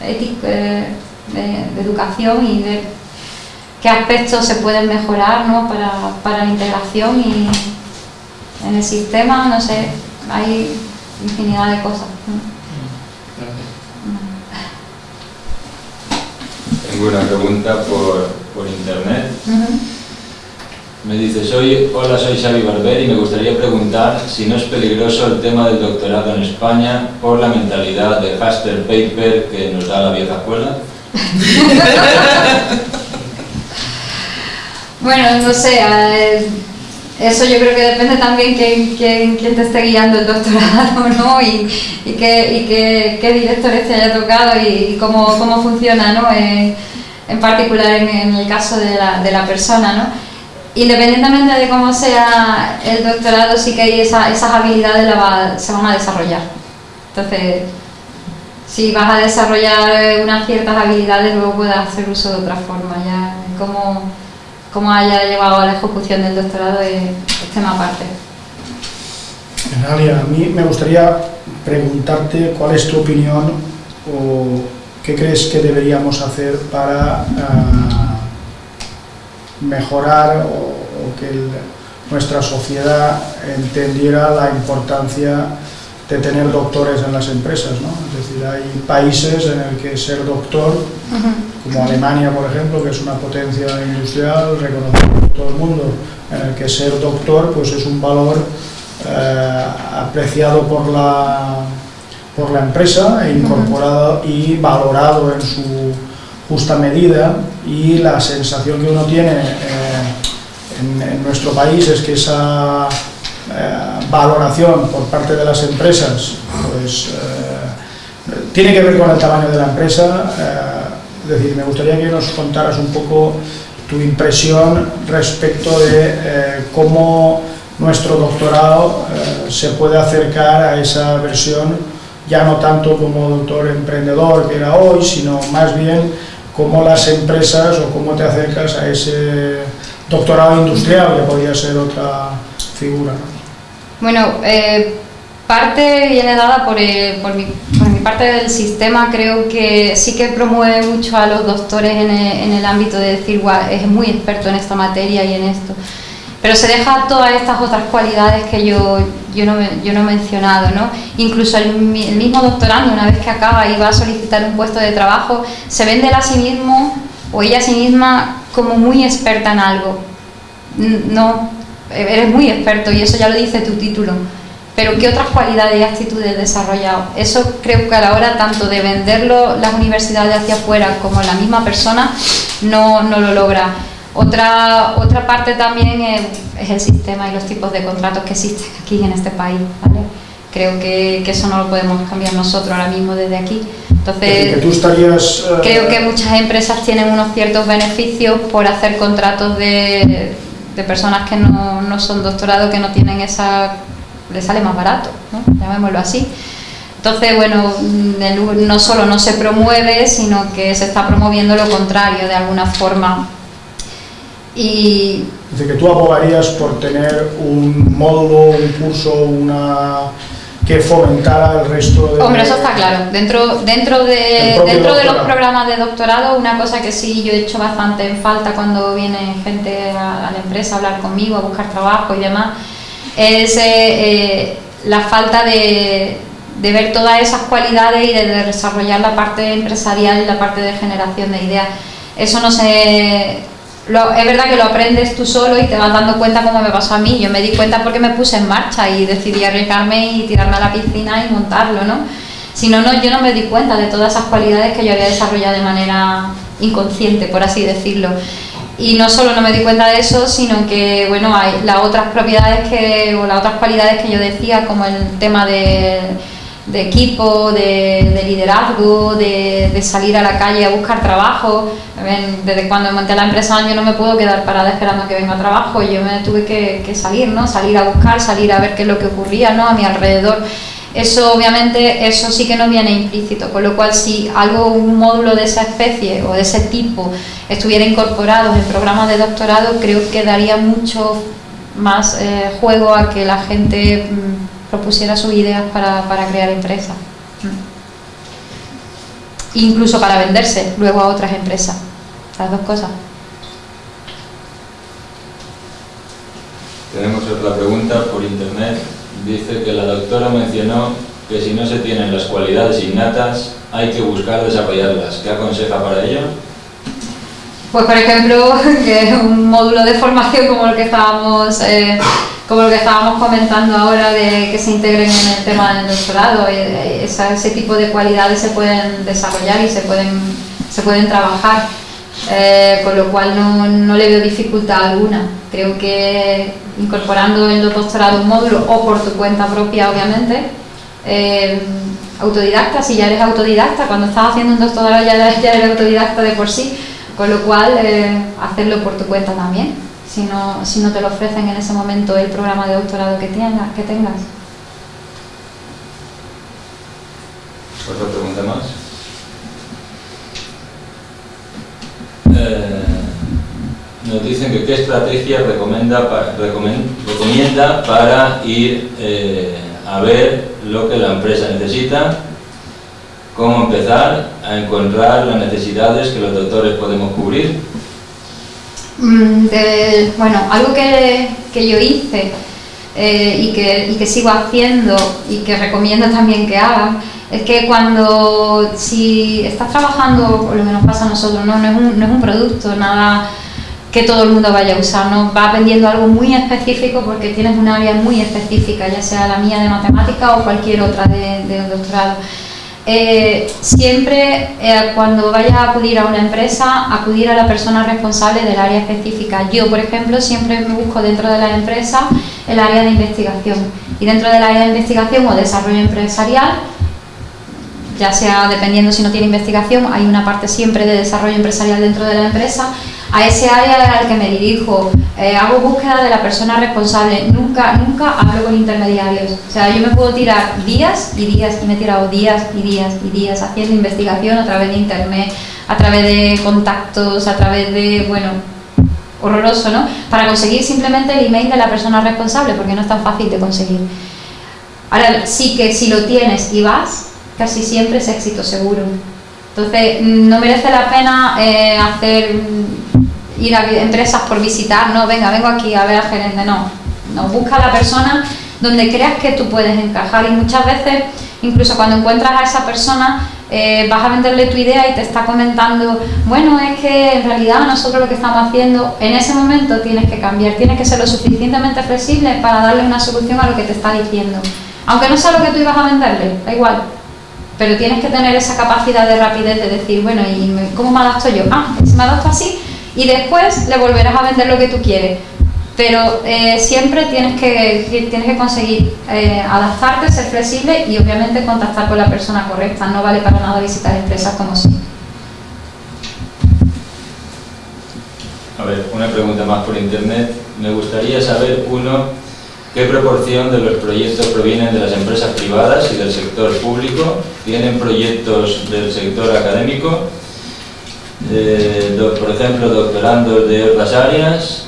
ético eh, de, educación y ver qué aspectos se pueden mejorar para, la integración y en el sistema, no sé, hay infinidad de cosas. Tengo una pregunta por, internet. Me dice, soy, hola, soy Xavi Barber y me gustaría preguntar si no es peligroso el tema del doctorado en España por la mentalidad de Haster Paper que nos da la vieja escuela. (laughs) bueno, no sé, eso yo creo que depende también quién, quién, quién te esté guiando el doctorado, (laughs) ¿no? Y, y, qué, qué, directores te haya tocado y, cómo, cómo, funciona, ¿no? Eh, en particular en, el caso de la, de la, persona, ¿no? Independientemente de cómo sea el doctorado, sí que hay esas habilidades la se van a desarrollar. Entonces, si vas a desarrollar eh, unas ciertas habilidades, luego puedes hacer uso de otra forma. Ya cómo, cómo haya llevado a la ejecución del doctorado es, tema aparte. Nadia, a mí me gustaría preguntarte cuál es tu opinión o qué crees que deberíamos hacer para ah, mejorar o, que nuestra sociedad entendiera la importancia de tener doctores en las empresas, ¿no? Es decir, hay países en el que ser doctor, como Alemania, por ejemplo, que es una potencia industrial reconocida por todo el mundo, en el que ser doctor pues es un valor eh, apreciado por la, por la empresa e incorporado y valorado en su justa medida y la sensación que uno tiene eh, en nuestro país es que esa eh, valoración por parte de las empresas pues eh, tiene que ver con el tamaño de la empresa. Eh, es decir, me gustaría que nos contaras un poco tu impresión respecto de cómo nuestro doctorado se puede acercar a esa versión ya no tanto como doctor emprendedor que era hoy, sino más bien cómo las empresas o cómo te acercas a ese doctorado industrial, que podría ser otra figura. Bueno, eh, parte viene dada por, eh, por, mi, por, mi, parte del sistema, creo que sí que promueve mucho a los doctores en el, ámbito de decir, es muy experto en esta materia y en esto. Pero se deja todas estas otras cualidades que yo, yo, no, yo no he mencionado, ¿no? Incluso el, el, mismo doctorando, una vez que acaba y va a solicitar un puesto de trabajo, se vende a sí mismo o ella a sí misma como muy experta en algo. No, eres muy experto y eso ya lo dice tu título, pero ¿qué otras cualidades y actitudes desarrollado? Eso creo que a la hora tanto de venderlo las universidades hacia afuera como la misma persona no, no lo logra. Otra, otra parte también es, el sistema y los tipos de contratos que existen aquí en este país. ¿vale? Creo que, que, eso no lo podemos cambiar nosotros ahora mismo desde aquí. Entonces, tú estarías, eh, creo que muchas empresas tienen unos ciertos beneficios por hacer contratos de de personas que no, no, son doctorados, que no tienen esa... les sale más barato, ¿no? llamémoslo así. Entonces, bueno, no solo no se promueve, sino que se está promoviendo lo contrario de alguna forma. Y Dice que tú abogarías por tener un módulo, un curso, una que fomentara el resto de... Hombre, eso está claro. Dentro, dentro, de, dentro de los programas de doctorado, una cosa que sí yo he hecho bastante en falta cuando viene gente a, la empresa a hablar conmigo, a buscar trabajo y demás, es eh, eh, la falta de, de, ver todas esas cualidades y de, de desarrollar la parte empresarial y la parte de generación de ideas. Eso no se es verdad que lo aprendes tú solo y te vas dando cuenta como me pasó a mí. Yo me di cuenta porque me puse en marcha y decidí arriesgarme y tirarme a la piscina y montarlo, ¿no? Si no, no, yo no me di cuenta de todas esas cualidades que yo había desarrollado de manera inconsciente, por así decirlo. Y no solo no me di cuenta de eso, sino que, bueno, hay las otras propiedades que, o las otras cualidades que yo decía, como el tema de de equipo, de, liderazgo, de, salir a la calle a buscar trabajo. Desde cuando monté la empresa yo no me puedo quedar parada esperando que venga trabajo, yo me tuve que, salir, ¿no? salir a buscar, salir a ver qué es lo que ocurría ¿no? a mi alrededor. Eso obviamente, eso sí que no viene implícito, con lo cual si algo, un módulo de esa especie o de ese tipo estuviera incorporado en programas de doctorado, creo que daría mucho más eh, juego a que la gente mm, propusiera sus ideas para, crear empresas. Mm. Incluso para venderse luego a otras empresas. Las dos cosas. Tenemos otra pregunta por internet. Dice que la doctora mencionó que si no se tienen las cualidades innatas, hay que buscar desarrollarlas. ¿Qué aconseja para ello? Pues por ejemplo, (laughs) que un módulo de formación como el que estábamos eh, como lo que estábamos comentando ahora de que se integren en el tema del doctorado, eh, eh, ese tipo de cualidades se pueden desarrollar y se pueden, se pueden trabajar, eh, con lo cual no, no, le veo dificultad alguna. Creo que incorporando en los doctorados un módulo o por tu cuenta propia, obviamente, autodidacta, si ya eres autodidacta, cuando estás haciendo un doctorado ya, ya eres autodidacta de por sí, con lo cual hacerlo por tu cuenta también si no, si no te lo ofrecen en ese momento el programa de doctorado que, tengas. Que tengas. Otra pregunta más. Eh, nos dicen que qué estrategia recomienda para, recomienda para ir eh, a ver lo que la empresa necesita, cómo empezar a encontrar las necesidades que los doctores podemos cubrir Mm, bueno, algo que, yo hice eh, y, que, sigo haciendo y que recomiendo también que hagan es que cuando si estás trabajando, o lo que nos pasa a nosotros, no, es, un, producto, nada que todo el mundo vaya a usar, ¿no? vas vendiendo algo muy específico porque tienes un área muy específica, ya sea la mía de matemática o cualquier otra de, de doctorado. Eh, siempre eh, cuando vayas a acudir a una empresa, acudir a la persona responsable del área específica. Yo, por ejemplo, siempre me busco dentro de la empresa el área de investigación. Y dentro del área de investigación o desarrollo empresarial, ya sea dependiendo si no tiene investigación, hay una parte siempre de desarrollo empresarial dentro de la empresa, a ese área al que me dirijo, eh, hago búsqueda de la persona responsable, nunca, nunca hablo con intermediarios. O sea, yo me puedo tirar días y días, y me he tirado días y días y días haciendo investigación a través de internet, a través de contactos, a través de, bueno, horroroso, ¿no? Para conseguir simplemente el email de la persona responsable, porque no es tan fácil de conseguir. Ahora, sí que si lo tienes y vas, casi siempre es éxito seguro. Entonces, no merece la pena eh, hacer ir a empresas por visitar, no, venga, vengo aquí a ver al gerente, no. No, busca a la persona donde creas que tú puedes encajar y muchas veces, incluso cuando encuentras a esa persona, eh, vas a venderle tu idea y te está comentando, bueno, es que en realidad nosotros lo que estamos haciendo, en ese momento tienes que cambiar, tienes que ser lo suficientemente flexible para darle una solución a lo que te está diciendo. Aunque no sea lo que tú ibas a venderle, da igual, pero tienes que tener esa capacidad de rapidez de decir, bueno, ¿y cómo me adapto yo? Ah, si me adapto así, y después le volverás a vender lo que tú quieres. Pero eh, siempre tienes que, tienes que conseguir eh, adaptarte, ser flexible y obviamente contactar con la persona correcta. No vale para nada visitar empresas como si. A ver, una pregunta más por internet. Me gustaría saber, uno, qué proporción de los proyectos provienen de las empresas privadas y del sector público. ¿Tienen proyectos del sector académico? Por ejemplo, doctorandos de otras áreas,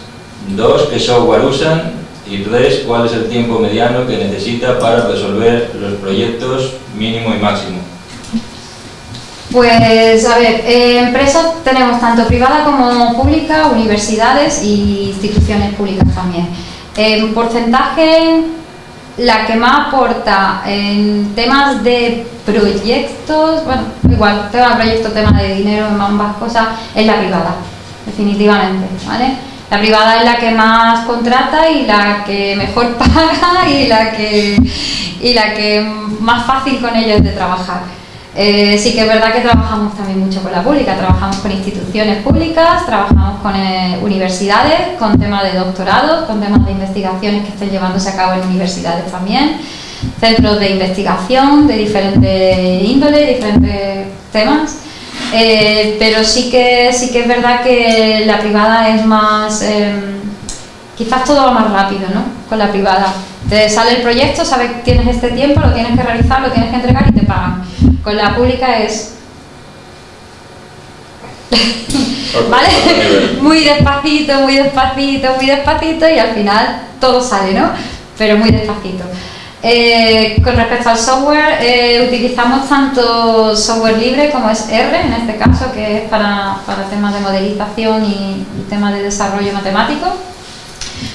Dos, ¿qué software usan? Y tres, ¿cuál es el tiempo mediano que necesita para resolver los proyectos mínimo y máximo? Pues, a ver, eh, empresas tenemos tanto privada como pública, universidades e instituciones públicas también. En porcentaje, la que más aporta en temas de proyectos, bueno, igual, tema de proyectos, tema de dinero, ambas cosas, es la privada, definitivamente, ¿vale? La privada es la que más contrata y la que mejor (laughs) paga y la que, y la que más fácil con ella es de trabajar. Eh, sí que es verdad que trabajamos también mucho con la pública, trabajamos con instituciones públicas, trabajamos con eh, universidades, con temas de doctorados, con temas de investigaciones que estén llevándose a cabo en universidades también, centros de investigación de diferentes índoles, diferentes temas, eh, pero sí que, sí que es verdad que la privada es más, em, quizás todo va más rápido ¿no? con la privada. Te sale el proyecto, sabes que tienes este tiempo, lo tienes que realizar, lo tienes que entregar y te pagan con la pública es... (laughs) ¿Vale? muy despacito, muy despacito, muy despacito y al final todo sale, ¿no? Pero muy despacito. Eh, con respecto al software, eh, utilizamos tanto software libre como es R, en este caso, que es para, temas de modelización y, temas de desarrollo matemático.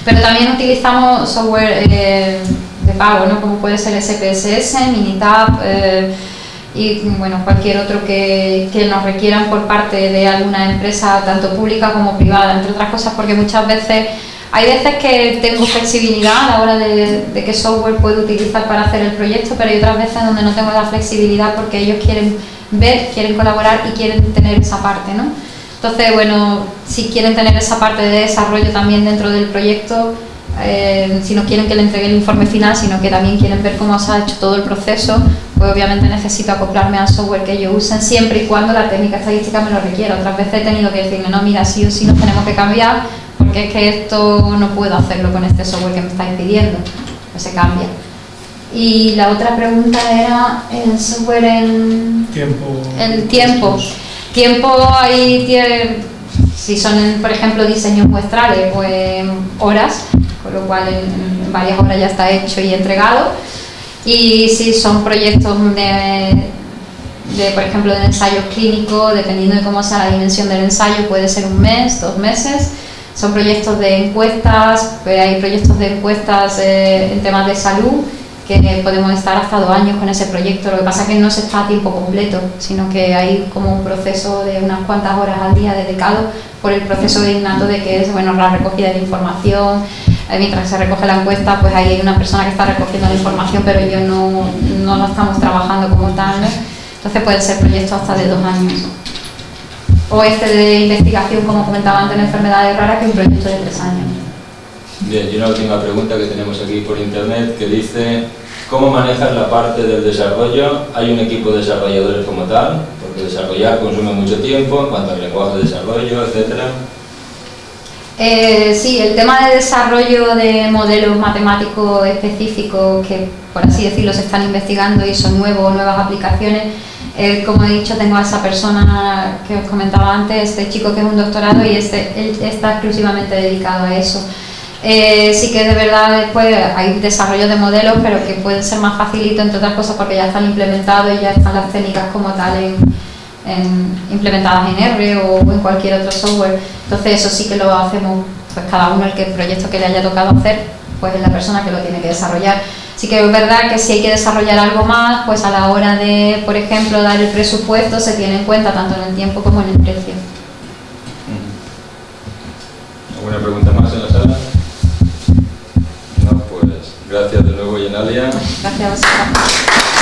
Pero también utilizamos software eh, de pago, ¿no? como puede ser SPSS, Minitab, y bueno, cualquier otro que, que, nos requieran por parte de alguna empresa, tanto pública como privada, entre otras cosas porque muchas veces, hay veces que tengo flexibilidad a la hora de, de qué software puedo utilizar para hacer el proyecto, pero hay otras veces donde no tengo la flexibilidad porque ellos quieren ver, quieren colaborar y quieren tener esa parte, ¿no? Entonces, bueno, si quieren tener esa parte de desarrollo también dentro del proyecto, eh, si no quieren que le entregue el informe final, sino que también quieren ver cómo se ha hecho todo el proceso, pues obviamente necesito acoplarme al software que ellos usen siempre y cuando la técnica estadística me lo requiera. Otras veces he tenido que decirle, no, mira, sí o sí nos tenemos que cambiar porque es que esto no puedo hacerlo con este software que me estáis pidiendo. Pues se cambia. Y la otra pregunta era el software en... Tiempo. El tiempo. Tiempo ahí tiene, si son, por ejemplo, diseños muestrales, pues horas, con lo cual en, varias horas ya está hecho y entregado. Y si son proyectos de, de, por ejemplo, de ensayo clínico, dependiendo de cómo sea la dimensión del ensayo, puede ser un mes, dos meses. Son proyectos de encuestas, pues hay proyectos de encuestas eh, en temas de salud, que podemos estar hasta dos años con ese proyecto. Lo que pasa es que no se está a tiempo completo, sino que hay como un proceso de unas cuantas horas al día dedicado por el proceso de innato de que es bueno, la recogida de información, eh, mientras se recoge la encuesta, pues ahí hay una persona que está recogiendo la información, pero yo no, no lo estamos trabajando como tal. Entonces pueden ser proyectos hasta de dos años. O este de investigación, como comentaba antes, en enfermedades raras, que es un proyecto de tres años. Bien, y una última pregunta que tenemos aquí por internet que dice ¿Cómo manejas la parte del desarrollo? ¿Hay un equipo de desarrolladores como tal? Porque desarrollar consume mucho tiempo en cuanto al lenguaje de desarrollo, etcétera. Eh, sí, el tema de desarrollo de modelos matemáticos específicos que, por así decirlo, se están investigando y son nuevos, nuevas aplicaciones, eh, como he dicho, tengo a esa persona que os comentaba antes, este chico que es un doctorado y este, él está exclusivamente dedicado a eso. Eh, sí que de verdad después hay desarrollo de modelos, pero que pueden ser más facilitos, entre otras cosas, porque ya están implementados y ya están las técnicas como tal implementadas en R o en cualquier otro software. Entonces eso sí que lo hacemos, pues cada uno el que el proyecto que le haya tocado hacer, pues es la persona que lo tiene que desarrollar. Sí que es verdad que si hay que desarrollar algo más, pues a la hora de, por ejemplo, dar el presupuesto se tiene en cuenta tanto en el tiempo como en el precio. ¿Alguna pregunta más en la sala? No, pues gracias de nuevo, Yenalia. Gracias a